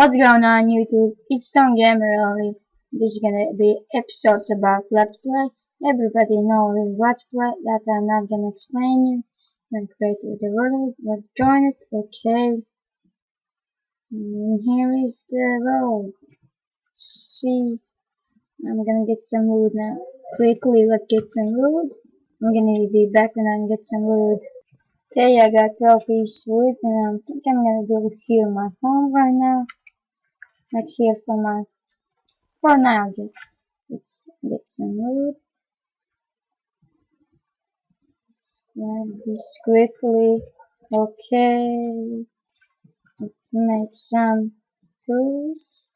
What's going on YouTube? It's Stone Gamer Ollie. This is gonna be episodes about Let's Play. Everybody knows Let's Play that I'm not gonna explain you. I'm creating the world, let's join it, okay. And here is the world. See, I'm gonna get some wood now. Quickly, let's get some wood. I'm gonna be back when I get some wood. Okay, I got 12 pieces wood and I think I'm gonna build here my home right now. Right here for my, for now just, let's get some wood. Let's grab this quickly. Okay, let's make some tools.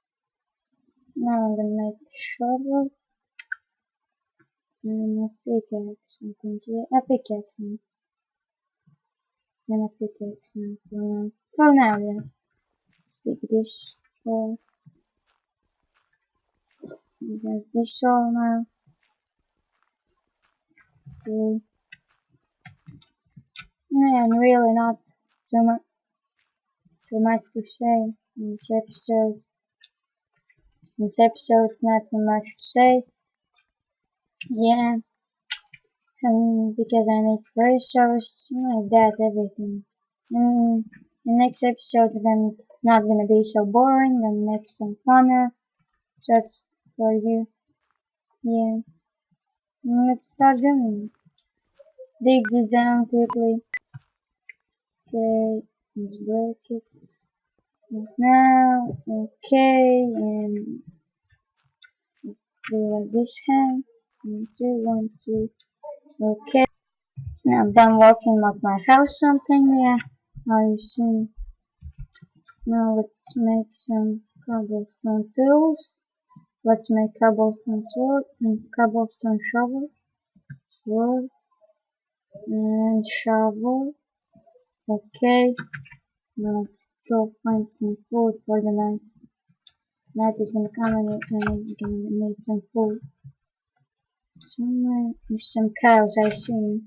Now I'm gonna make shovel. And a pickaxe, I think, yeah, a pickaxe and a pickaxe now for now. For now, yeah. Let's take this for there's this all now. Okay. Yeah, and really not too much too much to say in this episode. In this episode's not too much to say. Yeah um, because I make resources like that, everything. And the next episode episode's gonna not gonna be so boring, gonna make some funner just for you. Yeah. And let's start doing it. Dig this down quickly. Okay, let's break it. Now, okay, and do like this hand. One, two, one, two. Okay. Now I'm done working with my house something, yeah. Now you see. Now let's make some cobblestone tools. Let's make cobblestone sword and cobblestone shovel. Sword and shovel. Okay. Now let's go find some food for the night. Night is gonna come and we're gonna make some food. Somewhere there's some cows I see.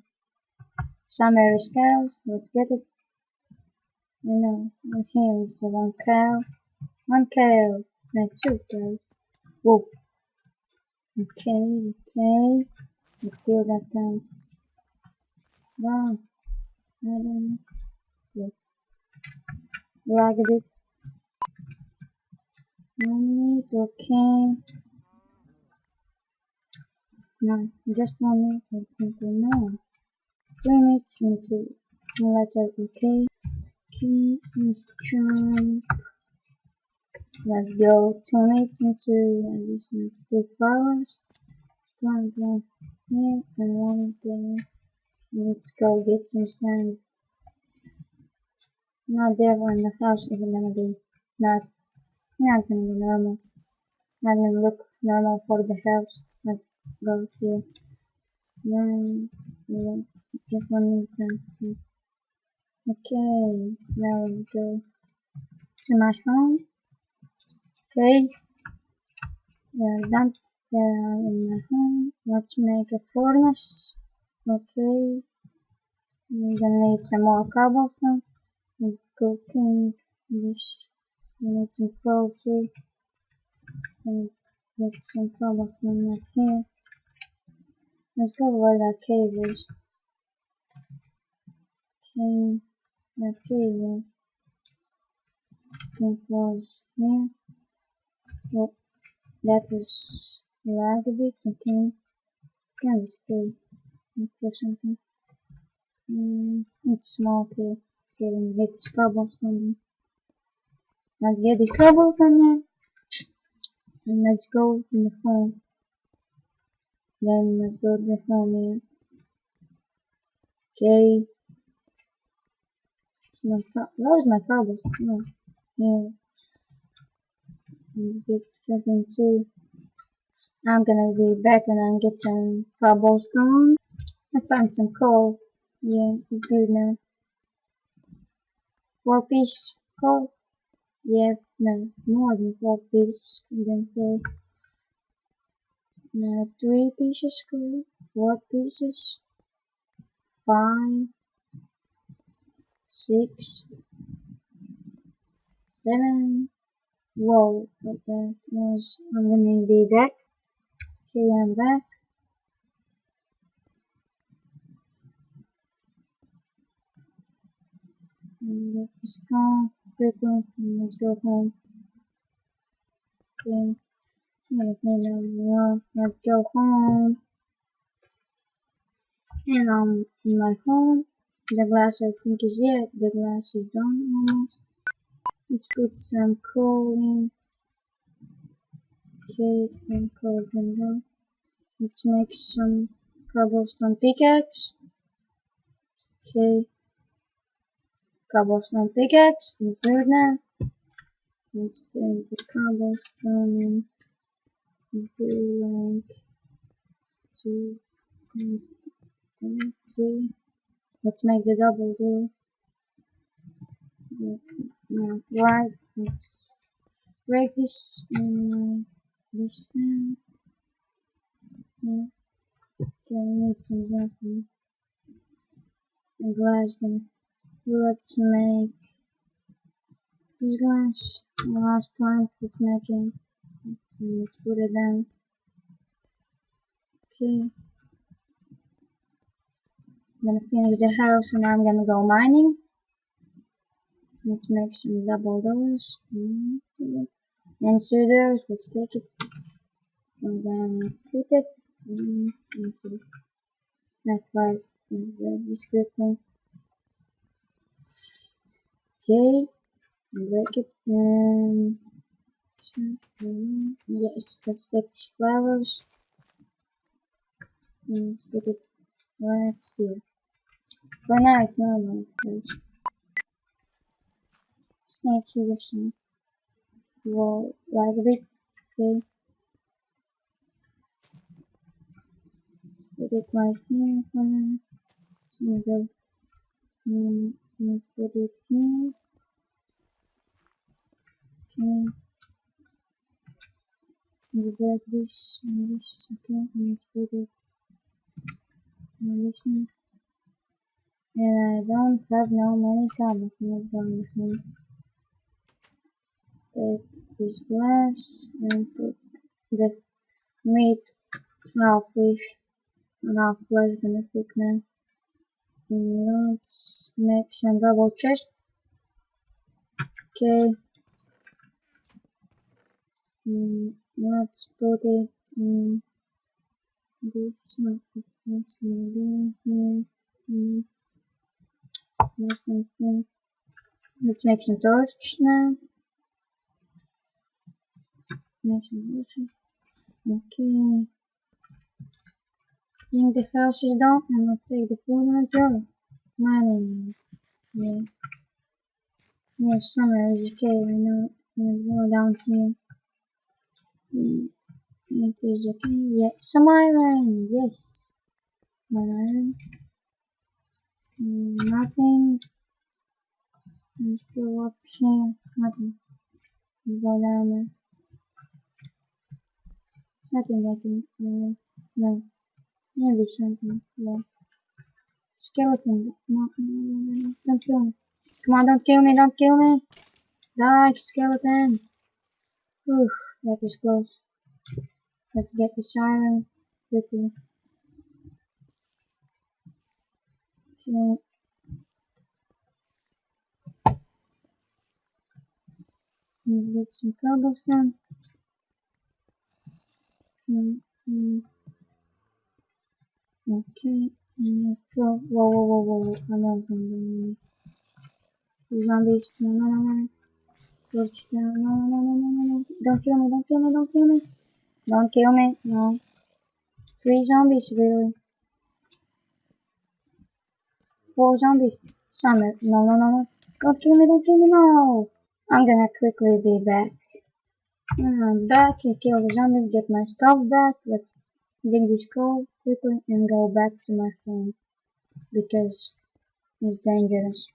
Somewhere is cows. Let's get it. Know, here is the one cow. One cow. No, two cows. Whoa. Okay, okay. Let's kill that cow. Wow. I don't know. Lag a bit. Meat, okay. No, just one minute and simple no. Two minutes into letter okay. Let's go two minutes into I just need two flowers. One down here and one there. Let's go get some sand. Not there when the house is gonna be not not gonna be normal. Not gonna look normal for the house. Let's go here. Then just one minute something. Okay, now let's go to my home. Okay, we're done there in my home. Let's make a furnace. Okay, we're gonna need some more cobblestone. Let's cooking this. We need some coal too. And Get some cobblestone right here. Let's go where that cave is. Okay, here. Yep, that was this cave? Look for something. Mm, it's small. Okay, me get this cobblestone. Let's get this cobblestone and let's go to the phone. Then let's go to the phone. Okay. My where's my cables? No. I'm gonna be back when I get some cobblestone. I found some coal. Yeah, it's good now. Four piece coal. Yeah, no, more than four pieces. Then four. No, three pieces cool. Four pieces. Five. Six. Seven. Whoa, what that was. I'm gonna be back. Okay, I'm back. And let's go quickly and let's go home. Okay. Let's go home. And um in my home the glass I think is it. The glass is done almost. Let's put some coal in. Okay, and coal can go. Let's make some cobblestone pickaxe. Okay. Cobblestone pickaxe. Do it now. Let's take the cobblestone and let's do like two, three. Let's make the double do. Right. Let's break this and this. Yeah. Okay, I need some nothing. And glass then let's make this glass last plank with making let's put it down. Okay. I'm gonna finish the house and I'm gonna go mining. Let's make some double doors. And so doors, let's take it. And then put it mm-hmm. into that part in the description. Okay. Break it and yes, let's take these flowers and put it right here. For now, it's normal. First. Snakes with some wall like a bit. Okay. Put it right here for now. And go. And put it here. Okay. And break this and this. Okay. And put it in this one. And I don't have no many comments in the Take this glass and put the meat half fish half flesh gonna cook now. And let's make some double chest. Okay. And let's put it in this one here. Let's make some torch now. Make some torch. Okay. Think the house is done and let's take the food and go. Mining. Yeah. Yeah, summer is okay, I know. Let's go down here. Yeah. It is okay. Yeah, some iron. Yes. One iron. Nothing. Let's go up here. Nothing. Let's go down there. It's I can. Uh, no. Maybe something. Yeah. Skeleton. No, no, no, no, don't kill me. Come on, don't kill me, don't kill me. Die, skeleton. Oof, that was close. Let's get the siren quickly. Okay. Get some cobblestone. Mm -hmm. Okay, let's go. Whoa, whoa, whoa, whoa, whoa. I know something. Zombies. No, no, no, no. Torch down. No, no, no, no, no, no. Don't kill me, don't kill me, don't kill me. Don't kill me. No. Three zombies, really. Four zombies. Summit. No, no, no, no. Don't kill me, don't kill me, no. I'm gonna quickly be back. I'm back. I kill the zombies, get my stuff back. Let's dig this coal quickly and go back to my phone. Because it's dangerous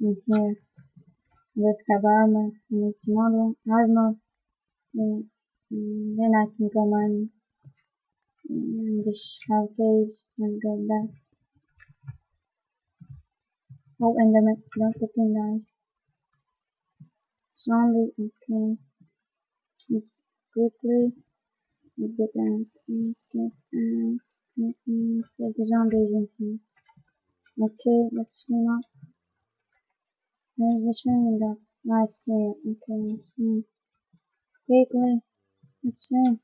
in here. Let's have armor. Need some armor. armor. And, and then I can go. And mm, just have caves and go back. Oh, and Enderman, don't fucking die. Zombie, okay. quickly. Let's get out. Let's get out. Let me get the zombies in here. Okay, let's swim up. Where's the swimming dog? Right here. Okay, let's swim. Quickly. Let's swim.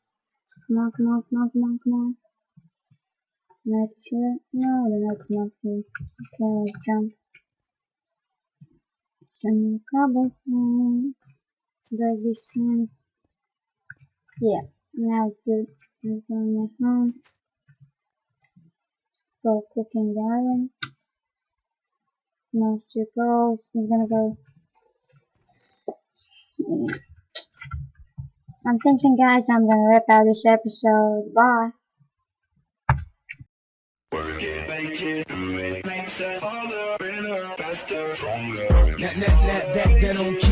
Come on, come on, come on, come on, come on. Night is here? No, the night's not here. Okay, let's jump. Some cobblestone. Baby swim. Yeah, now it's good. I'm going my home. Go cooking the iron. No circles. We're gonna go. I'm thinking, guys, I'm gonna wrap out this episode. Bye. Work it, make it, do it, makes us harder, better, faster, stronger. That, that, that, that, don't kill